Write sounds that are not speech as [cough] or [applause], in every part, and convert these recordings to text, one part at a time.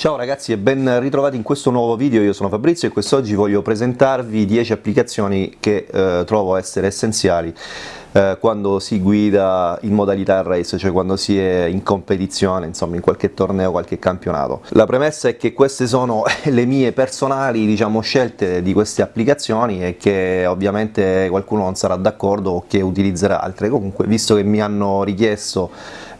Ciao ragazzi e ben ritrovati in questo nuovo video, io sono Fabrizio e quest'oggi voglio presentarvi 10 applicazioni che eh, trovo essere essenziali eh, quando si guida in modalità race, cioè quando si è in competizione, insomma in qualche torneo, qualche campionato. La premessa è che queste sono [laughs] le mie personali diciamo, scelte di queste applicazioni e che ovviamente qualcuno non sarà d'accordo o che utilizzerà altre, comunque visto che mi hanno richiesto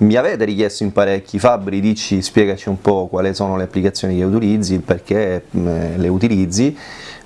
mi avete richiesto in parecchi, Fabri dici spiegaci un po' quali sono le applicazioni che utilizzi, perché mm, le utilizzi,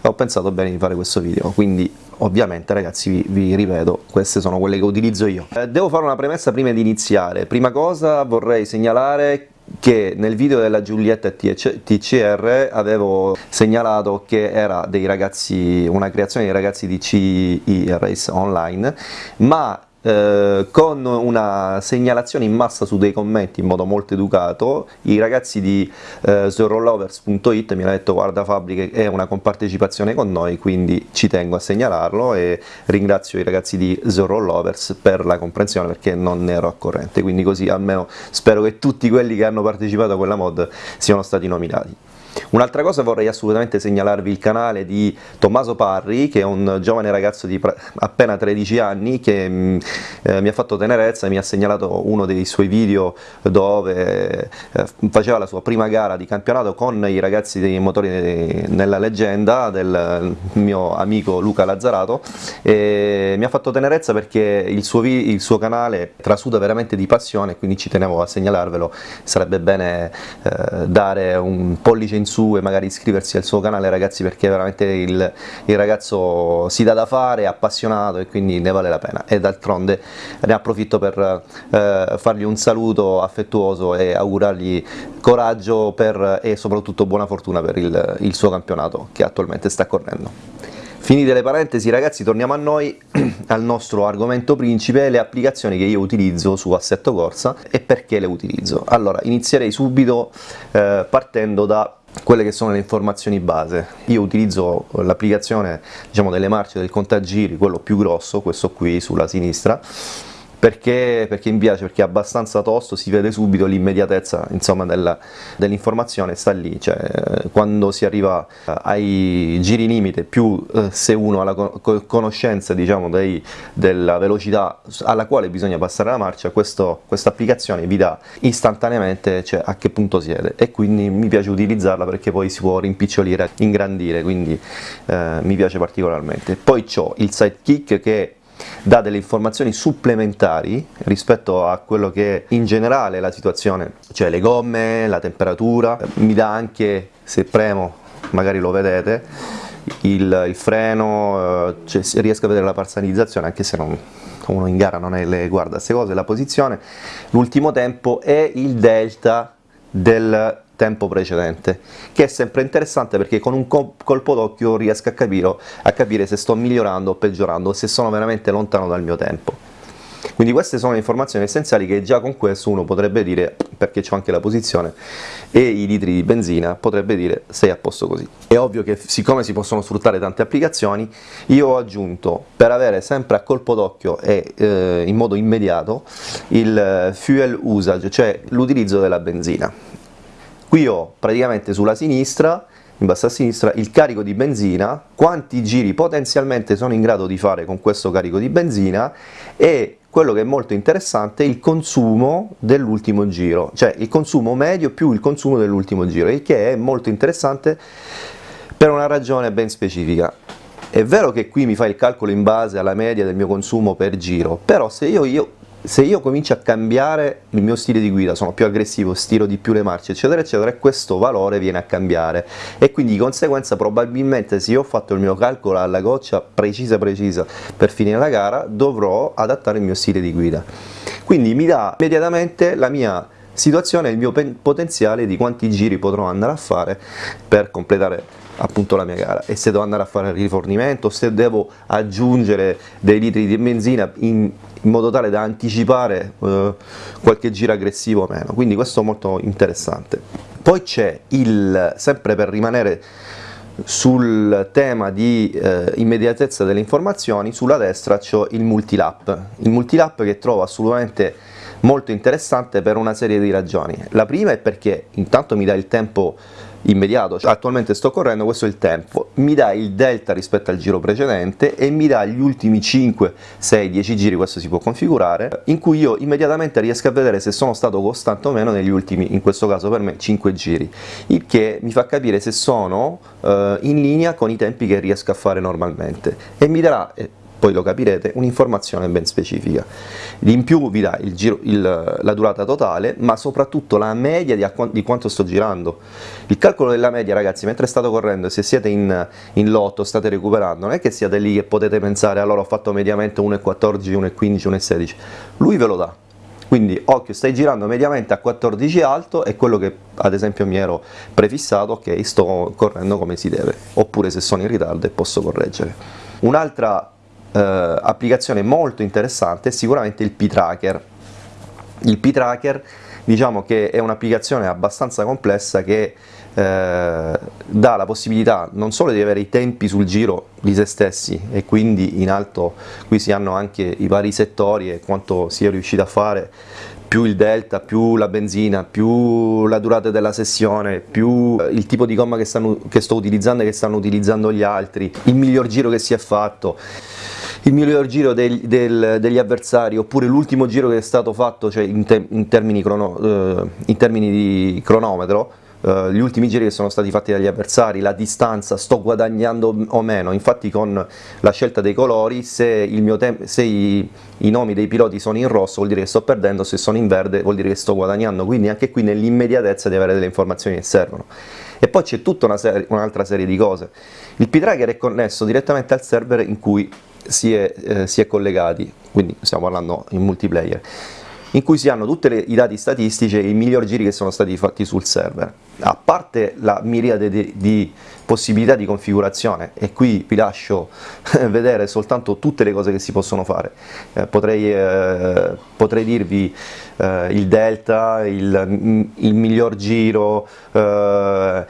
ho pensato bene di fare questo video, quindi ovviamente ragazzi vi, vi, ripeto, queste sono quelle che utilizzo io. Eh, devo fare una premessa prima di iniziare, prima cosa vorrei segnalare che nel video della Giulietta TCR avevo segnalato che era ragazzi, una creazione dei ragazzi di CI Race Online, ma eh, con una segnalazione in massa su dei commenti in modo molto educato, i ragazzi di eh, zorrolovers.it mi hanno detto guarda Fabri che è una compartecipazione con noi, quindi ci tengo a segnalarlo e ringrazio i ragazzi di Zorrolovers per la comprensione perché non ne ero a corrente, quindi così almeno spero che tutti quelli che hanno partecipato a quella mod siano stati nominati. Un'altra cosa vorrei assolutamente segnalarvi il canale di Tommaso Parri che è un giovane ragazzo di appena 13 anni che mm, eh, mi ha fatto tenerezza e mi ha segnalato uno dei suoi video dove eh, faceva la sua prima gara di campionato con i ragazzi dei motori nella leggenda del mio amico Luca Lazzarato. E mi ha fatto tenerezza perché il suo, il suo canale trasuda veramente di passione quindi ci tenevo a segnalarvelo. Sarebbe bene eh, dare un pollice in in su e magari iscriversi al suo canale ragazzi perché veramente il, il ragazzo si dà da fare, è appassionato e quindi ne vale la pena e d'altronde ne approfitto per eh, fargli un saluto affettuoso e augurargli coraggio per, e soprattutto buona fortuna per il, il suo campionato che attualmente sta correndo. Finite le parentesi ragazzi torniamo a noi, [clears throat] al nostro argomento principe, le applicazioni che io utilizzo su Assetto Corsa e perché le utilizzo. Allora inizierei subito eh, partendo da quelle che sono le informazioni base. Io utilizzo l'applicazione diciamo, delle marce del contagiri, quello più grosso, questo qui sulla sinistra, perché, perché, mi piace, perché è abbastanza tosto, si vede subito l'immediatezza dell'informazione, dell sta lì, cioè, quando si arriva ai giri limite, più eh, se uno ha la conoscenza diciamo, dei, della velocità alla quale bisogna passare la marcia, questa applicazione vi dà istantaneamente cioè, a che punto siete e quindi mi piace utilizzarla perché poi si può rimpicciolire, ingrandire, quindi eh, mi piace particolarmente. Poi ho il sidekick che dà delle informazioni supplementari rispetto a quello che è in generale la situazione, cioè le gomme, la temperatura, mi dà anche, se premo, magari lo vedete, il, il freno, eh, cioè riesco a vedere la parzializzazione anche se non, uno in gara non è, le guarda queste cose, la posizione, l'ultimo tempo e il delta del tempo precedente, che è sempre interessante perché con un colpo d'occhio riesco a capire, a capire se sto migliorando o peggiorando, se sono veramente lontano dal mio tempo. Quindi queste sono le informazioni essenziali che già con questo uno potrebbe dire, perché c'è anche la posizione e i litri di benzina, potrebbe dire sei a posto così. È ovvio che siccome si possono sfruttare tante applicazioni, io ho aggiunto per avere sempre a colpo d'occhio e eh, in modo immediato il fuel usage, cioè l'utilizzo della benzina Qui ho praticamente sulla sinistra, in basso a sinistra, il carico di benzina, quanti giri potenzialmente sono in grado di fare con questo carico di benzina e quello che è molto interessante è il consumo dell'ultimo giro, cioè il consumo medio più il consumo dell'ultimo giro, il che è molto interessante per una ragione ben specifica. È vero che qui mi fa il calcolo in base alla media del mio consumo per giro, però se io, io se io comincio a cambiare il mio stile di guida, sono più aggressivo, stiro di più le marce eccetera eccetera questo valore viene a cambiare. E quindi di conseguenza probabilmente se io ho fatto il mio calcolo alla goccia precisa precisa per finire la gara dovrò adattare il mio stile di guida. Quindi mi dà immediatamente la mia situazione, il mio potenziale di quanti giri potrò andare a fare per completare appunto la mia gara e se devo andare a fare il rifornimento, se devo aggiungere dei litri di benzina in, in modo tale da anticipare eh, qualche giro aggressivo o meno, quindi questo è molto interessante. Poi c'è il, sempre per rimanere sul tema di eh, immediatezza delle informazioni, sulla destra c'è il multilap, il multilap che trovo assolutamente molto interessante per una serie di ragioni. La prima è perché intanto mi dà il tempo immediato, cioè, attualmente sto correndo, questo è il tempo, mi dà il delta rispetto al giro precedente e mi dà gli ultimi 5, 6, 10 giri, questo si può configurare, in cui io immediatamente riesco a vedere se sono stato costante o meno negli ultimi, in questo caso per me, 5 giri, il che mi fa capire se sono eh, in linea con i tempi che riesco a fare normalmente. E mi darà eh, poi lo capirete, un'informazione ben specifica. In più vi dà il giro, il, la durata totale, ma soprattutto la media di, di, quanto sto girando. Il calcolo della media, ragazzi, mentre state correndo, se siete in, in lotto, state recuperando, non è che siate lì che potete pensare allora ho fatto mediamente 1,14, 1,15, 1,16, lui ve lo dà. Quindi occhio, stai girando mediamente a 14 alto è quello che ad esempio mi ero prefissato, ok, sto correndo come si deve, oppure se sono in ritardo e posso correggere. Un'altra eh, applicazione molto interessante è sicuramente il P-Tracker. Il P-Tracker diciamo che è un'applicazione abbastanza complessa che eh, dà la possibilità non solo di avere i tempi sul giro di se stessi e quindi in alto qui si hanno anche i vari settori e quanto si è riuscito a fare più il delta, più la benzina, più la durata della sessione, più eh, il tipo di gomma che, stanno, che sto utilizzando e che stanno utilizzando gli altri, il miglior giro che si è fatto il miglior giro del, del, degli avversari oppure l'ultimo giro che è stato fatto cioè in, te, in, termini, crono, eh, in termini di cronometro Uh, gli ultimi giri che sono stati fatti dagli avversari, la distanza, sto guadagnando o meno, infatti con la scelta dei colori se, se i, i, nomi dei piloti sono in rosso vuol dire che sto perdendo, se sono in verde vuol dire che sto guadagnando, quindi anche qui nell'immediatezza di avere delle informazioni che servono. E poi c'è tutta un'altra un serie di cose, il P-Tracker è connesso direttamente al server in cui si è, eh, si è collegati, quindi stiamo parlando in multiplayer, in cui si hanno tutti i dati statistici e i migliori giri che sono stati fatti sul server. A parte la miriade di, di possibilità di configurazione, e qui vi lascio [laughs] vedere soltanto tutte le cose che si possono fare, eh, potrei, eh, potrei, dirvi eh, il delta, il, il miglior giro, eh,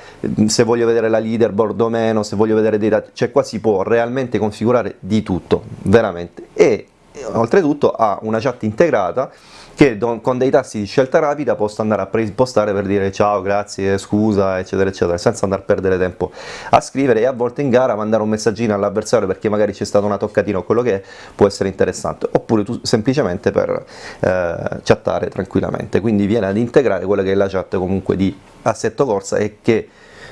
se voglio vedere la leaderboard o meno, se voglio vedere dei dati, cioè qua si può realmente configurare di tutto, veramente, e oltretutto ha una chat integrata che con dei tasti di scelta rapida posso andare a preimpostare per dire ciao, grazie, scusa, eccetera, eccetera, senza andare a perdere tempo a scrivere e a volte in gara mandare un messaggino all'avversario perché magari c'è stata una toccatina o quello che è, può essere interessante, oppure tu semplicemente per eh, chattare tranquillamente, quindi viene ad integrare quella che è la chat comunque di assetto corsa e che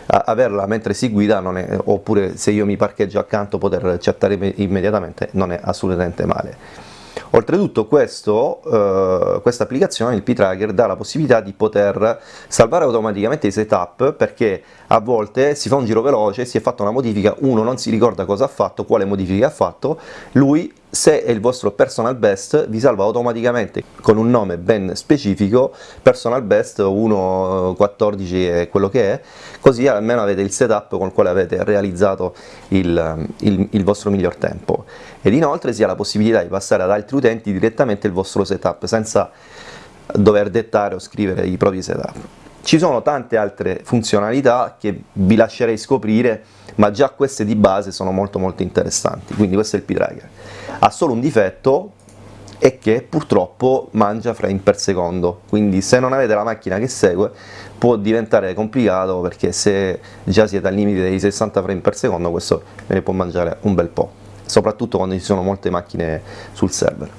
averla mentre si guida è, oppure se io mi parcheggio accanto poter chattare immediatamente non è assolutamente male. Oltretutto questo, eh, questa applicazione, il P-Tracker, dà la possibilità di poter salvare automaticamente i setup perché a volte si fa un giro veloce, si è fatta una modifica, uno non si ricorda cosa ha fatto, quale modifica ha fatto, lui se è il vostro personal best vi salva automaticamente con un nome ben specifico, personal best 1.14 è quello che è, così almeno avete il setup con il quale avete realizzato il, il, il vostro miglior tempo ed inoltre si ha la possibilità di passare ad altri utenti direttamente il vostro setup senza dover dettare o scrivere i propri setup. Ci sono tante altre funzionalità che vi lascerei scoprire, ma già queste di base sono molto molto interessanti, quindi questo è il P-Tracker. Ha solo un difetto, è che purtroppo mangia frame per secondo, quindi se non avete la macchina che segue può diventare complicato perché se già siete al limite dei 60 frame per secondo questo ve ne può mangiare un bel po', soprattutto quando ci sono molte macchine sul server.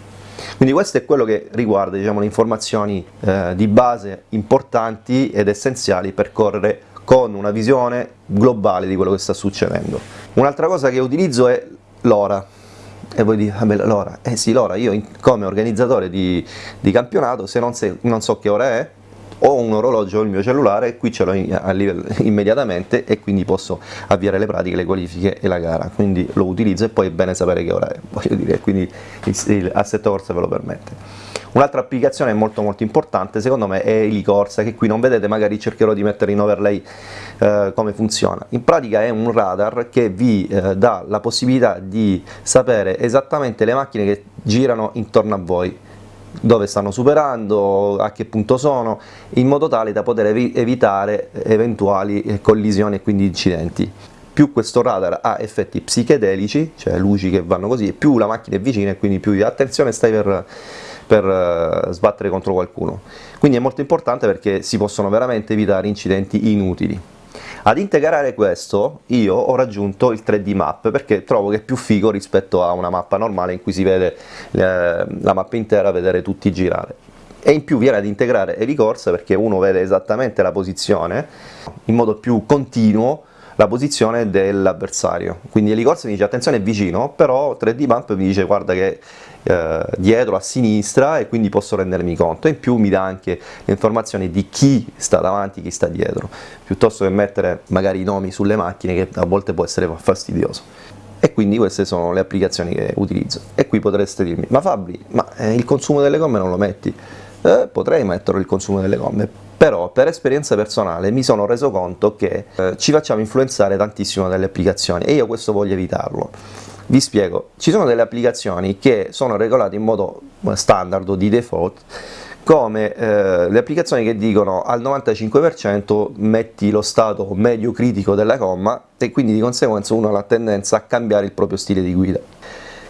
Quindi questo è quello che riguarda diciamo, le informazioni eh, di base importanti ed essenziali per correre con una visione globale di quello che sta succedendo. Un'altra cosa che utilizzo è l'ora, e voi dite, vabbè l'ora, eh sì l'ora, io come organizzatore di, di campionato se non, se non so che ora è, ho un orologio il mio cellulare, qui ce l'ho [laughs] immediatamente e quindi posso avviare le pratiche, le qualifiche e la gara, quindi lo utilizzo e poi è bene sapere che ora è, [laughs] voglio dire, quindi il, il assetto corsa ve lo permette. Un'altra applicazione molto molto importante secondo me è Elicorsa, che qui non vedete, magari cercherò di mettere in overlay eh, come funziona. In pratica è un radar che vi eh, dà la possibilità di sapere esattamente le macchine che girano intorno a voi, dove stanno superando, a che punto sono, in modo tale da poter evitare eventuali eh, collisioni e quindi incidenti. Più questo radar ha effetti psichedelici, cioè luci che vanno così, più la macchina è vicina e quindi più attenzione stai per per uh, sbattere contro qualcuno. Quindi è molto importante perché si possono veramente evitare incidenti inutili. Ad integrare questo io ho raggiunto il 3D map perché trovo che è più figo rispetto a una mappa normale in cui si vede eh, la mappa intera, vedere tutti girare. E in più viene ad integrare Course perché uno vede esattamente la posizione in modo più continuo la posizione dell'avversario. Quindi Helicorsa mi dice attenzione è vicino, però 3D Map mi dice guarda che eh, dietro a sinistra e quindi posso rendermi conto. In più mi dà anche le informazioni di chi sta davanti, chi sta dietro, piuttosto che mettere magari i nomi sulle macchine che a volte può essere fastidioso. E quindi queste sono le applicazioni che utilizzo. E qui potreste dirmi, ma Fabri, ma eh, il consumo delle gomme non lo metti? Eh, potrei mettere il consumo delle gomme, però per esperienza personale mi sono reso conto che eh, ci facciamo influenzare tantissimo dalle applicazioni e io questo voglio evitarlo. Vi spiego, ci sono delle applicazioni che sono regolate in modo standard o di default come eh, le applicazioni che dicono al 95% metti lo stato medio critico della gomma e quindi di conseguenza uno ha la tendenza a cambiare il proprio stile di guida.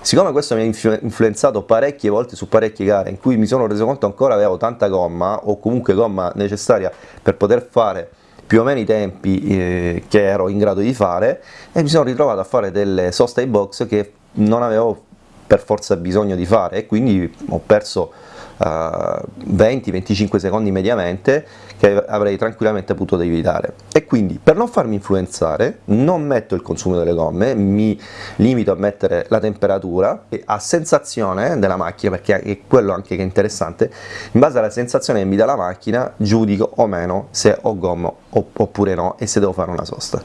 Siccome questo mi ha influenzato parecchie volte su parecchie gare in cui mi sono reso conto ancora avevo tanta gomma o comunque gomma necessaria per poter fare più o meno i tempi eh, che ero in grado di fare e mi sono ritrovato a fare delle sosta ai box che non avevo per forza bisogno di fare e quindi ho perso 20-25 secondi mediamente che avrei tranquillamente potuto evitare. E quindi per non farmi influenzare non metto il consumo delle gomme mi limito a mettere la temperatura a sensazione della macchina perché è quello anche che è interessante in base alla sensazione che mi dà la macchina giudico o meno se ho gomma oppure no e se devo fare una sosta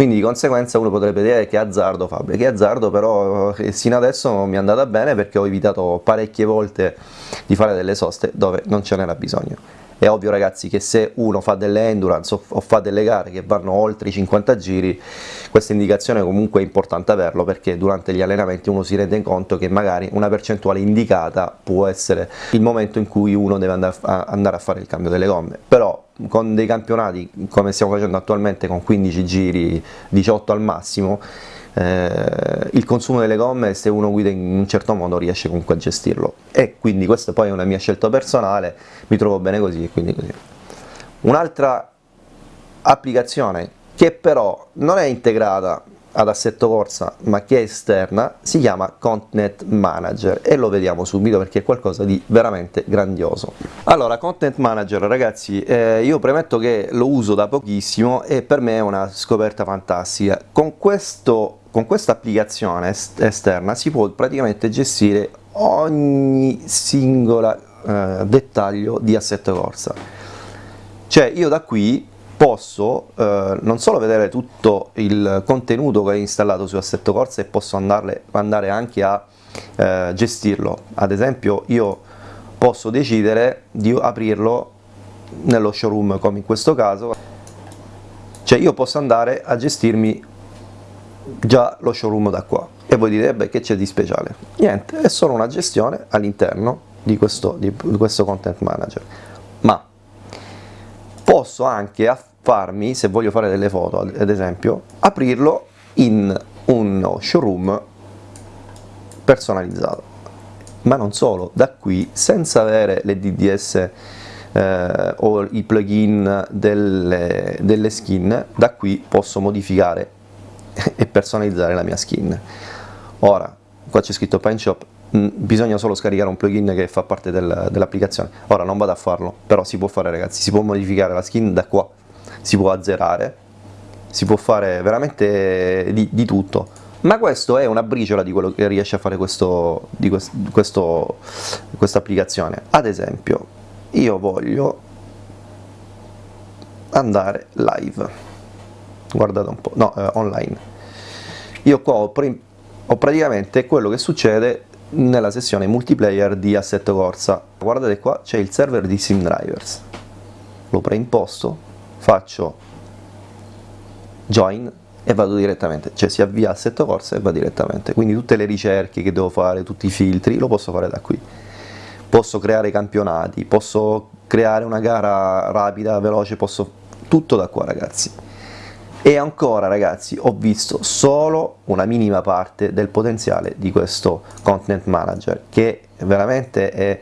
quindi di conseguenza uno potrebbe dire che azzardo Fabio, che azzardo però eh, sino adesso mi è andata bene perché ho evitato parecchie volte di fare delle soste dove non ce n'era bisogno. È ovvio ragazzi che se uno fa delle endurance o fa delle gare che vanno oltre i 50 giri, questa indicazione comunque è importante averlo perché durante gli allenamenti uno si rende conto che magari una percentuale indicata può essere il momento in cui uno deve andare a fare il cambio delle gomme. Però con dei campionati come stiamo facendo attualmente con 15 giri, 18 al massimo, eh, il consumo delle gomme se uno guida in un certo modo riesce comunque a gestirlo e quindi questa poi è una mia scelta personale, mi trovo bene così e quindi così. Un'altra applicazione che però non è integrata ad assetto corsa ma che è esterna si chiama Content Manager. E lo vediamo subito perché è qualcosa di veramente grandioso. Allora Content Manager ragazzi eh, io premetto che lo uso da pochissimo e per me è una scoperta fantastica. Con questo con questa applicazione est esterna si può praticamente gestire ogni singola eh, dettaglio di assetto corsa. Cioè io da qui posso eh, non solo vedere tutto il contenuto che ho installato su Assetto Corsa e posso andarle, andare anche a eh, gestirlo. Ad esempio io posso decidere di aprirlo nello showroom come in questo caso. Cioè io posso andare a gestirmi già lo showroom da qua. E voi dite beh che c'è di speciale? Niente è solo una gestione all'interno di questo, di questo content manager. ma posso anche farmi, se voglio fare delle foto ad esempio, aprirlo in uno showroom personalizzato. Ma non solo, da qui, senza avere le DDS eh, o i plugin delle, delle skin, da qui posso modificare [laughs] e personalizzare la mia skin. Ora, qua c'è scritto Paint Shop, mm, bisogna solo scaricare un plugin che fa parte del, dell'applicazione. Ora non vado a farlo, però si può fare ragazzi, si può modificare la skin da qua. Si può azzerare, si può fare veramente di, di tutto. Ma questo è una briciola di quello che riesce a fare questo, di questo, questa applicazione. Ad esempio io voglio andare live. Guardate un po', no, eh, online. Io qua ho, ho praticamente quello che succede nella sessione multiplayer di Assetto Corsa guardate qua c'è il server di SimDrivers lo preimposto faccio join e vado direttamente, cioè si avvia assetto corsa e va direttamente, quindi tutte le ricerche che devo fare, tutti i filtri, lo posso fare da qui. Posso creare campionati, posso creare una gara rapida, veloce, posso tutto da qua ragazzi. E ancora ragazzi ho visto solo una minima parte del potenziale di questo content manager che veramente è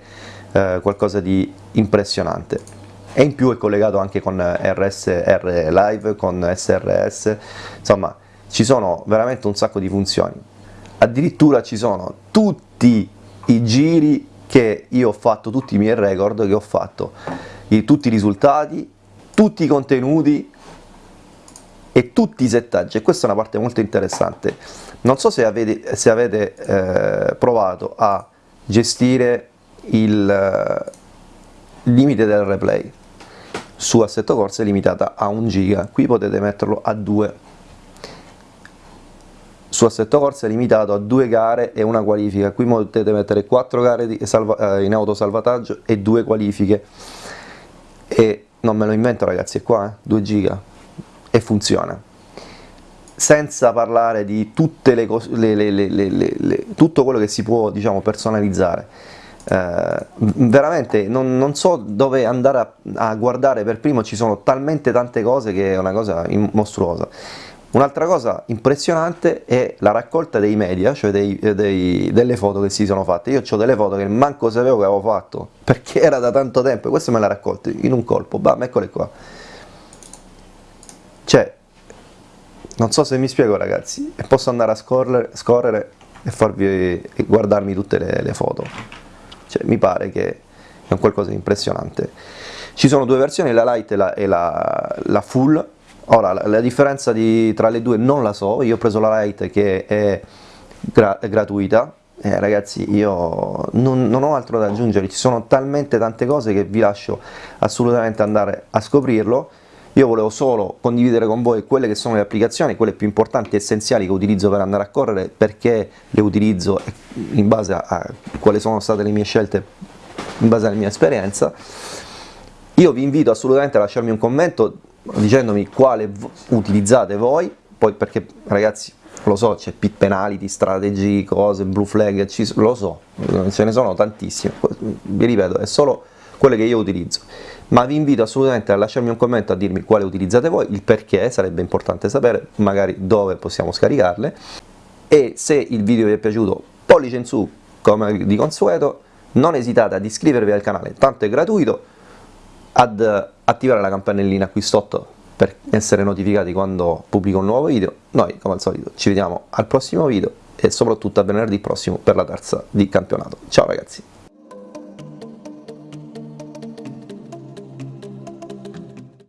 eh, qualcosa di impressionante. E in più è collegato anche con RSR Live, con SRS, insomma ci sono veramente un sacco di funzioni. Addirittura ci sono tutti i giri che io ho fatto, tutti i miei record che ho fatto, tutti i risultati, tutti i contenuti e tutti i settaggi e questa è una parte molto interessante. Non so se avete, se avete eh, provato a gestire il eh, limite del replay. Su Assetto Corsa è limitata a 1 giga qui potete metterlo a 2 su Assetto Corsa è limitato a due gare e una qualifica, qui potete mettere 4 gare salva, eh, in autosalvataggio e due qualifiche. E non me lo invento ragazzi, è qua, eh, 2 giga e funziona senza parlare di tutte le cose, le, le, tutto quello che si può diciamo, personalizzare eh, veramente non, non, so dove andare a, a, guardare per primo, ci sono talmente tante cose che è una cosa mostruosa Un'altra cosa impressionante è la raccolta dei media, cioè dei, dei, delle foto che si sono fatte. Io ho delle foto che manco sapevo che avevo fatto, [laughs] perché era da tanto tempo, e queste me le raccolte in un colpo, bam, eccole qua. Cioè, non so se mi spiego ragazzi, posso andare a scorrere, scorrere e farvi e guardarmi tutte le, le foto. Cioè, mi pare che è un qualcosa di impressionante. Ci sono due versioni, la light e la, e la, la full, Ora, la, la differenza di, tra le due non la so, io ho preso la Lite che è, gra gratuita, eh, ragazzi io non, non, ho altro da aggiungere, ci sono talmente tante cose che vi lascio assolutamente andare a scoprirlo, io volevo solo condividere con voi quelle che sono le applicazioni, quelle più importanti e essenziali che utilizzo per andare a correre, perché le utilizzo in base a, quali sono state le mie scelte, in base alla mia esperienza, io vi invito assolutamente a lasciarmi un commento dicendomi quale utilizzate voi, poi perché ragazzi lo so, c'è pit penality, strategy, cose, blue flag, lo so, ce ne sono tantissime, vi ripeto, è solo quelle che io utilizzo, ma vi invito assolutamente a lasciarmi un commento a dirmi quale utilizzate voi, il perché, sarebbe importante sapere, magari dove possiamo scaricarle, e se il video vi è piaciuto, pollice in su, come di consueto, non esitate ad iscrivervi al canale, tanto è gratuito, ad attivare la campanellina qui sotto per essere notificati quando pubblico un nuovo video. Noi, come al solito, ci vediamo al prossimo video e soprattutto a venerdì prossimo per la terza di campionato. Ciao ragazzi!